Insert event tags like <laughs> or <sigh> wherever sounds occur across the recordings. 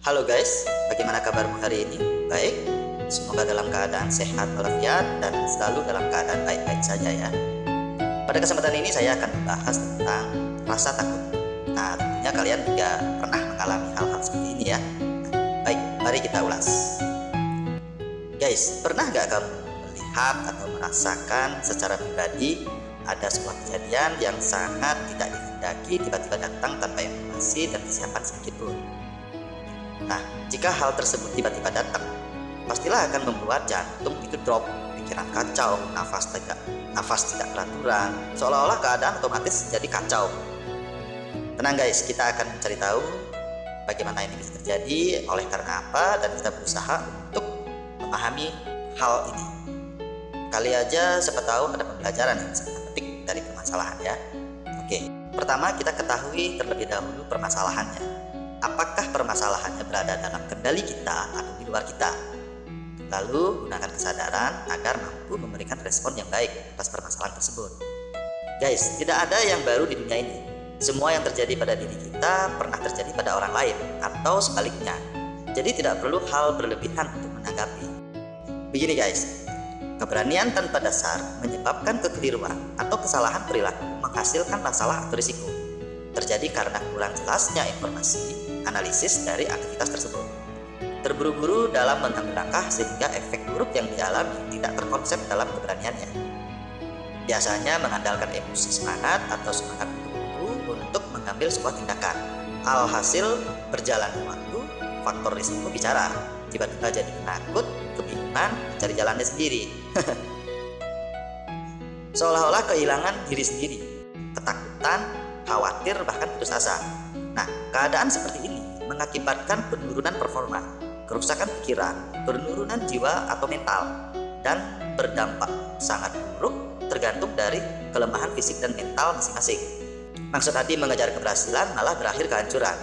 Halo guys, bagaimana kabarmu hari ini? Baik? Semoga dalam keadaan sehat walafiat dan selalu dalam keadaan baik-baik saja ya. Pada kesempatan ini saya akan membahas tentang rasa takut. Nah, tentunya kalian juga pernah mengalami hal-hal seperti ini ya. Baik, mari kita ulas. Guys, pernah nggak kamu melihat atau merasakan secara pribadi ada sebuah kejadian yang sangat tidak dikehendaki tiba-tiba datang tanpa informasi dan kesiapan sedikit pun? Nah, jika hal tersebut tiba-tiba datang, pastilah akan membuat jantung itu drop, pikiran kacau, nafas tidak nafas tidak beraturan, seolah-olah keadaan otomatis jadi kacau. Tenang guys, kita akan mencari tahu bagaimana ini bisa terjadi, oleh karena apa, dan kita berusaha untuk memahami hal ini. Kali aja siapa tahu ada pembelajaran yang sangat penting dari permasalahan ya. Oke, pertama kita ketahui terlebih dahulu permasalahannya. Apakah permasalahannya berada dalam kendali kita atau di luar kita? Lalu gunakan kesadaran agar mampu memberikan respon yang baik atas permasalahan tersebut. Guys, tidak ada yang baru di dunia ini. Semua yang terjadi pada diri kita pernah terjadi pada orang lain atau sebaliknya. Jadi tidak perlu hal berlebihan untuk menanggapi. Begini guys, keberanian tanpa dasar menyebabkan kekeliruan atau kesalahan perilaku menghasilkan masalah atau risiko. Terjadi karena kurang jelasnya informasi, analisis dari aktivitas tersebut terburu-buru dalam mengambil langkah sehingga efek buruk yang dialami tidak terkonsep dalam keberaniannya. Biasanya mengandalkan emosi semangat atau semangat buru untuk mengambil sebuah tindakan. Alhasil berjalan waktu, faktor risiko bicara. Tiba-tiba jadi penakut, kebingungan, mencari jalannya sendiri. <laughs> Seolah-olah kehilangan diri sendiri, ketakutan, khawatir, bahkan putus asa. Nah, keadaan seperti ini mengakibatkan penurunan performa, kerusakan pikiran, penurunan jiwa atau mental, dan berdampak sangat buruk tergantung dari kelemahan fisik dan mental masing-masing. Maksud hati mengejar keberhasilan malah berakhir kehancuran.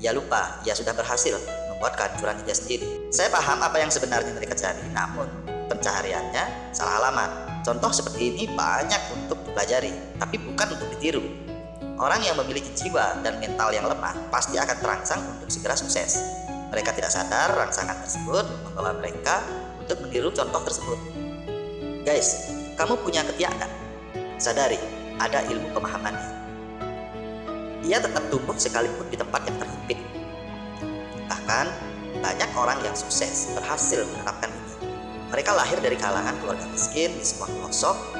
Ia lupa, ia sudah berhasil membuat kehancuran dia sendiri. Saya paham apa yang sebenarnya mereka cari, namun pencahariannya salah alamat. Contoh seperti ini banyak untuk dipelajari, tapi bukan untuk ditiru. Orang yang memiliki jiwa dan mental yang lemah pasti akan terangsang untuk segera sukses. Mereka tidak sadar rangsangan tersebut membawa mereka untuk meniru contoh tersebut. Guys, kamu punya ketiak kan? Sadari, ada ilmu pemahamannya. Ia tetap tumbuh sekalipun di tempat yang terhimpit. Bahkan, banyak orang yang sukses berhasil menerapkan ini. Mereka lahir dari kalangan keluarga miskin di sebuah pelosok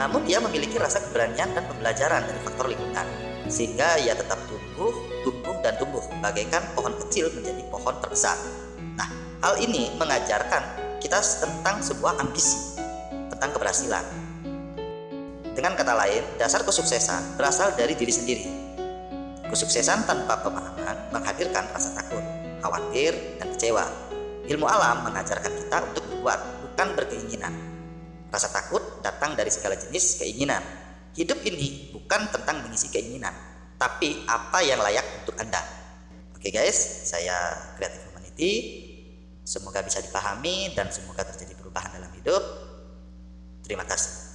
namun dia memiliki rasa keberanian dan pembelajaran dari faktor lingkungan, sehingga ia tetap tumbuh, tumbuh, dan tumbuh, bagaikan pohon kecil menjadi pohon terbesar. Nah, hal ini mengajarkan kita tentang sebuah ambisi, tentang keberhasilan. Dengan kata lain, dasar kesuksesan berasal dari diri sendiri. Kesuksesan tanpa pemahaman menghadirkan rasa takut, khawatir, dan kecewa. Ilmu alam mengajarkan kita untuk berbuat, bukan berkeinginan. Rasa takut datang dari segala jenis keinginan. Hidup ini bukan tentang mengisi keinginan, tapi apa yang layak untuk Anda. Oke guys, saya Creative Humanity. Semoga bisa dipahami dan semoga terjadi perubahan dalam hidup. Terima kasih.